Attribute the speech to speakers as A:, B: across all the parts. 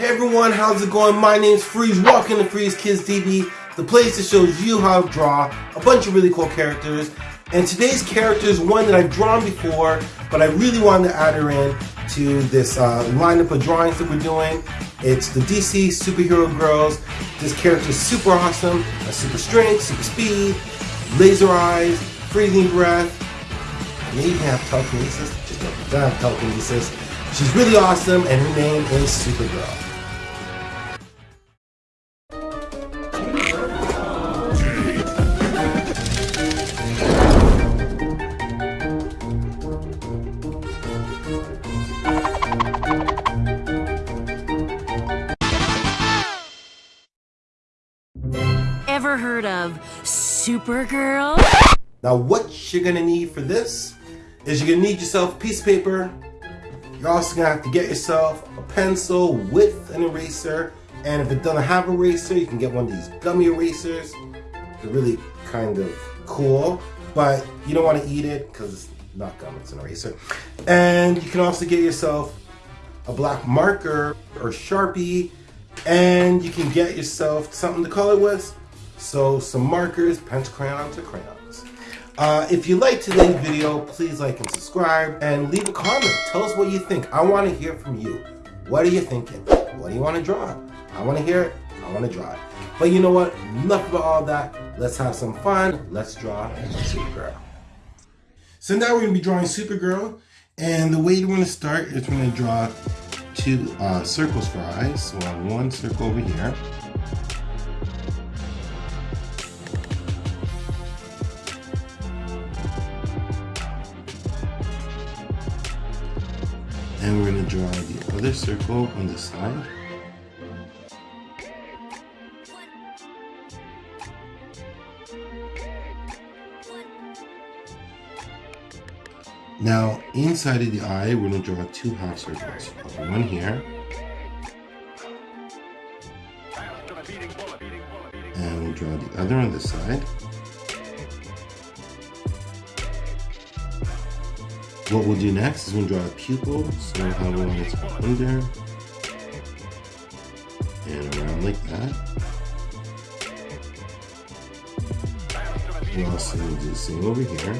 A: Hey everyone, how's it going? My name's Freeze. Welcome to Freeze Kids TV, the place that shows you how to draw a bunch of really cool characters. And today's character is one that I've drawn before, but I really wanted to add her in to this uh, lineup of drawings that we're doing. It's the DC Superhero Girls. This character is super awesome, has super strength, super speed, laser eyes, freezing breath, and even have telekinesis. Just don't have telekinesis. She's really awesome, and her name is Supergirl.
B: Supergirl?
A: Now what you're gonna need for this is you're gonna need yourself a piece of paper. You're also gonna have to get yourself a pencil with an eraser. And if it doesn't have an eraser, you can get one of these gummy erasers. They're really kind of cool, but you don't wanna eat it because it's not gum, it's an eraser. And you can also get yourself a black marker or Sharpie and you can get yourself something to color with. So some markers, pencil crayons, or crayons. Uh, if you like today's video, please like and subscribe and leave a comment. Tell us what you think. I want to hear from you. What are you thinking? What do you want to draw? I want to hear it. I want to draw it. But you know what? Enough about all that. Let's have some fun. Let's draw Supergirl. So now we're going to be drawing Supergirl. And the way we're to start is we're going to draw two uh, circles for eyes. So one circle over here. And we're going to draw the other circle on the side. Now, inside of the eye, we're going to draw two half circles. One here. And we'll draw the other on the side. What we'll do next is we'll draw a pupil. So we'll have one that's under and around like that. We'll also do the same over here.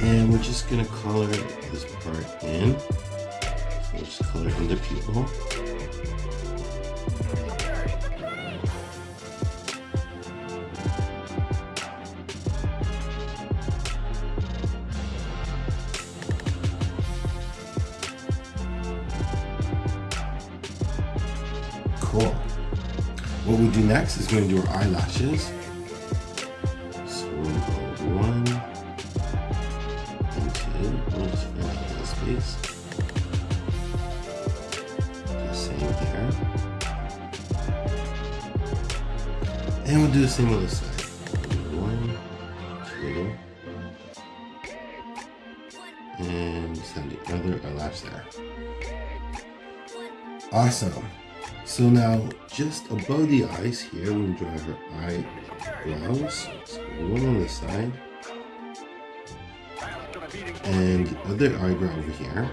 A: And we're just gonna color this part in. So we'll just color in the pupil. Is going to do our eyelashes. So we'll one and space. The same here. And we'll do the same on the side. One, two, and send the other eyelash there. Awesome. So now, just above the eyes here, we'll draw her eyebrows. So one on the side. And the other eyebrow over here.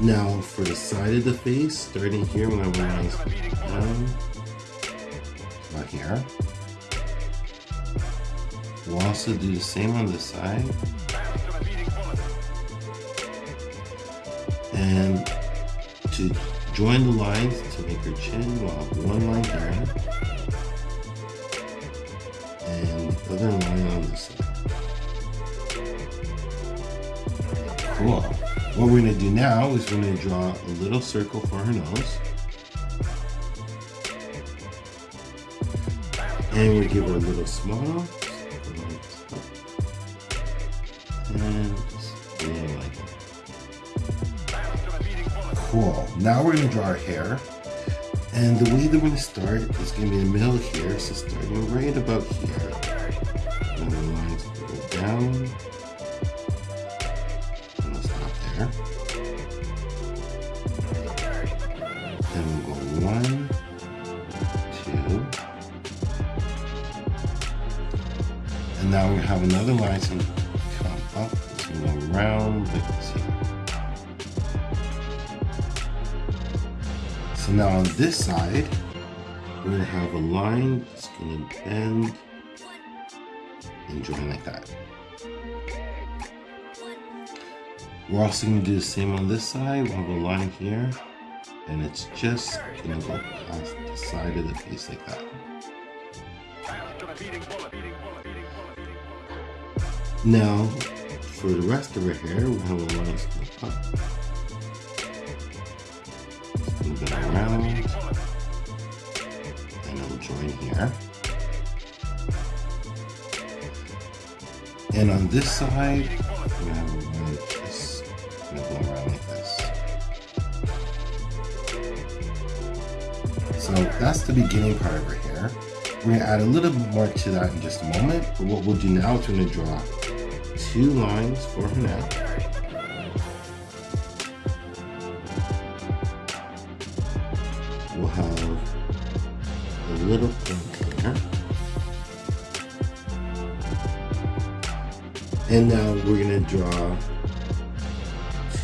A: Now, for the side of the face, starting here, when I lines down, about here. We'll also do the same on the side. And to join the lines to make her chin, we'll have one line here. And the other line on this side. Cool. What we're gonna do now is we're gonna draw a little circle for her nose. And we give her a little smile. And Cool. Now we're gonna draw our hair. And the way that we're gonna start is gonna be in the middle here. So starting right about here. And the lines go down. And stop there. Then we'll go one, two, And now we have another line to come up. It's gonna go around like this here. So now on this side, we're gonna have a line that's gonna bend and join like that. We're also gonna do the same on this side. We'll have a line here and it's just gonna go past the side of the face like that. Now, for the rest of her hair, we have a line. Move it around, and it'll join here. And on this side, we have a line just gonna go around like this. So that's the beginning part of her hair. We're gonna add a little bit more to that in just a moment. But what we'll do now is we're gonna draw two lines for her neck. And now we're gonna draw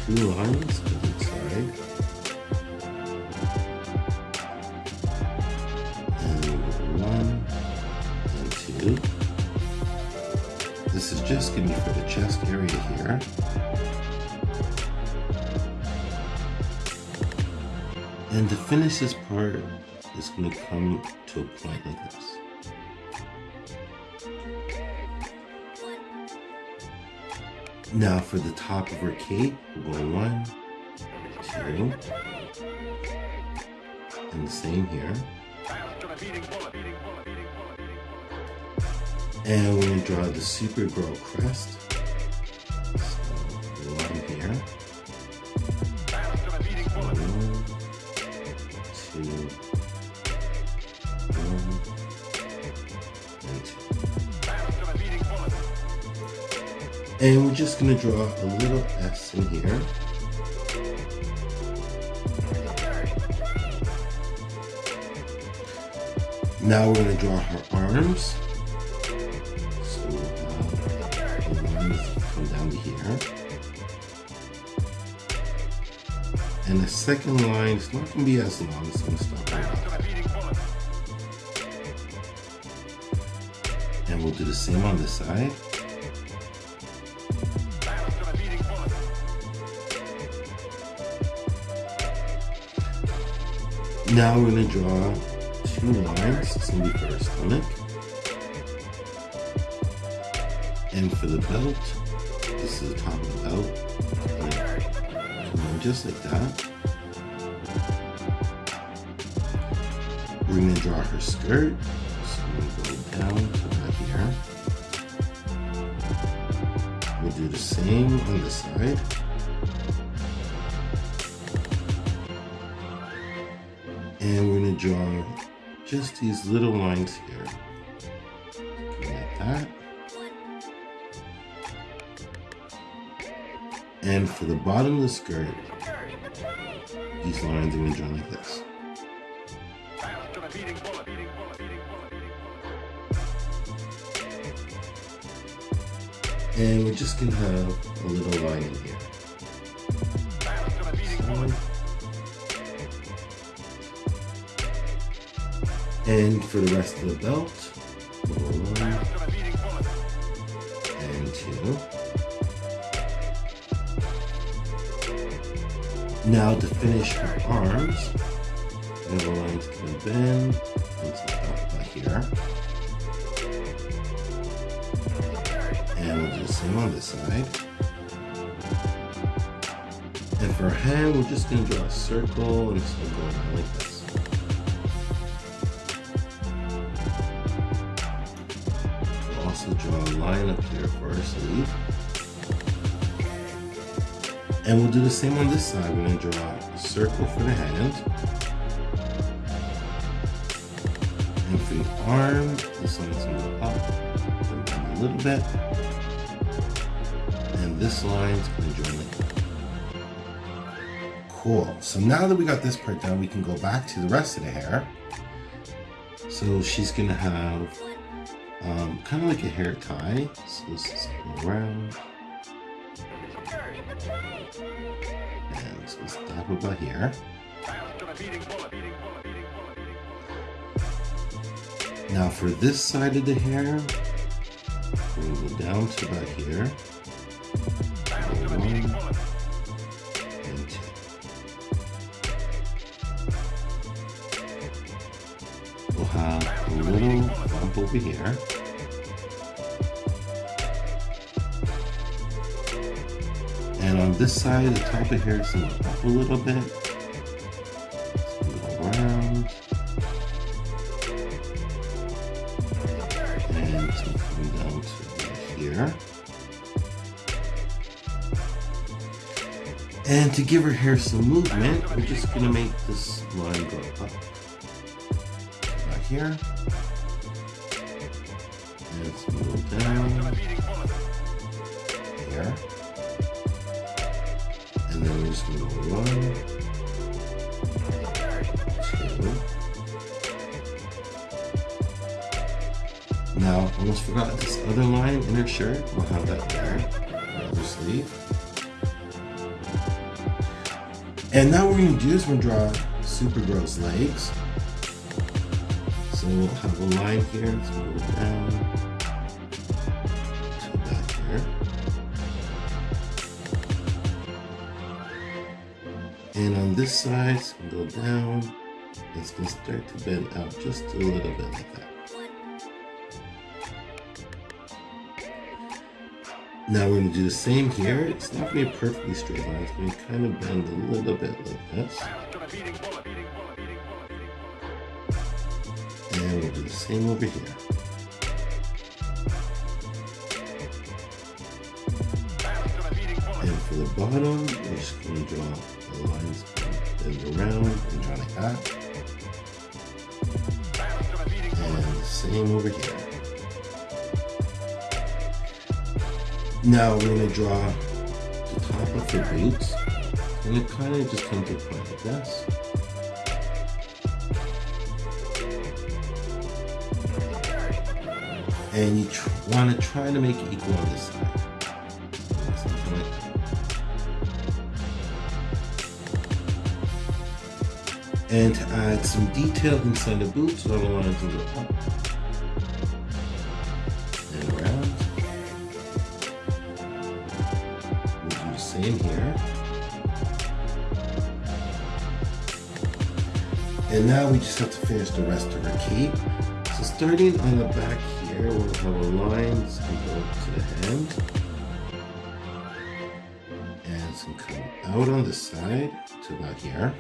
A: two lines to each side. And one and two. This is just gonna be for the chest area here. And to finish this part, it's gonna come to a point like this. Now for the top of her cape, we're going one, two, and the same here. And we're gonna draw the Supergirl crest. So one here. One, two, one, and two. And we're just gonna draw a little S in here. Now we're gonna draw her arms. So uh, the lines come down to here. And the second line is not gonna be as long, it's gonna stop right. And we'll do the same on this side. Now we're gonna draw two lines. It's gonna be for her stomach. And for the belt, this is the top of the belt. And just like that. We're gonna draw her skirt. So we go down to here. We'll do the same on the side. And we're gonna draw just these little lines here. Like that. And for the bottom of the skirt, these lines are gonna draw like this. And we're just gonna have a little line in here. And for the rest of the belt, one and two. Now to finish her arms, we have a line that's gonna bend into the here. And we'll do the same on this side. And for her hand, we're just gonna draw a circle and gonna go like this. Also draw a line up here sleeve. And we'll do the same on this side. We're gonna draw a circle for the hand. And for the arm, this line's gonna go up, down a little bit. And this line's gonna join like. Cool. So now that we got this part done, we can go back to the rest of the hair. So she's gonna have um, kind of like a hair tie. So this is around. And so stop about here. Now for this side of the hair, we'll go down to about here. One and two. We'll have a little bump over here. And on this side, the top of hair is going up a little bit. Around. And come down to here. And to give her hair some movement, we're just going to make this line go up. Here. Going go down. Here. And then we're just go one, two. Now, almost forgot this other line in her shirt. We'll have that there. Other sleeve. And now we're going to do is we're going to draw Supergirl's legs. So we'll have a line here. let's to go down to back here. And on this side, go down. It's to start to bend out just a little bit like that. Now we're going to do the same here. It's not to be a perfectly straight line. It's to kind of bend a little bit like this. And we'll do the same over here. And for the bottom, we're just going to draw the lines around and draw like that. And same over here. Now we're going to draw the top of the boots. And it kind of just comes to point like this. And you tr want to try to make it equal on this side. And to add some detail inside the boots, all the lines will go up and around. We'll do the same here. And now we just have to finish the rest of her cape. So starting on the back here, we'll have a line to go to the hand. And to come out on the side to about here.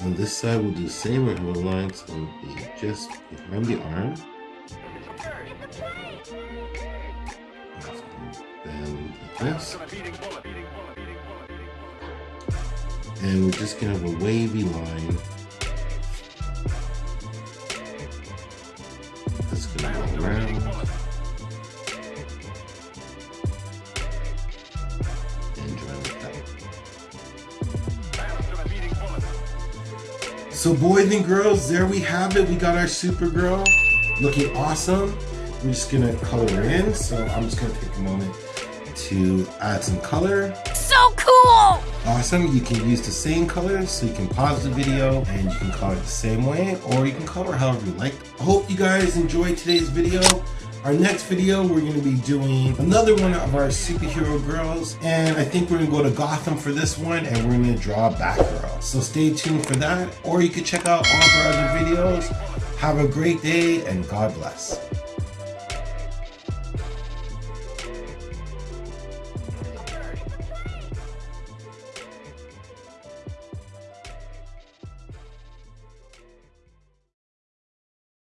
A: On this side, we'll do the same. We'll have a line going to be just behind the arm. Like this. And we're just going to have a wavy line So boys and girls, there we have it. We got our Supergirl looking awesome. We're just gonna color her in. So I'm just gonna take a moment to add some color.
B: So cool!
A: Awesome, you can use the same color so you can pause the video and you can color it the same way or you can color however you like. I hope you guys enjoyed today's video. Our next video, we're going to be doing another one of our superhero girls and I think we're going to go to Gotham for this one and we're going to draw Batgirl. So stay tuned for that or you can check out all of our other videos. Have a great day and God bless.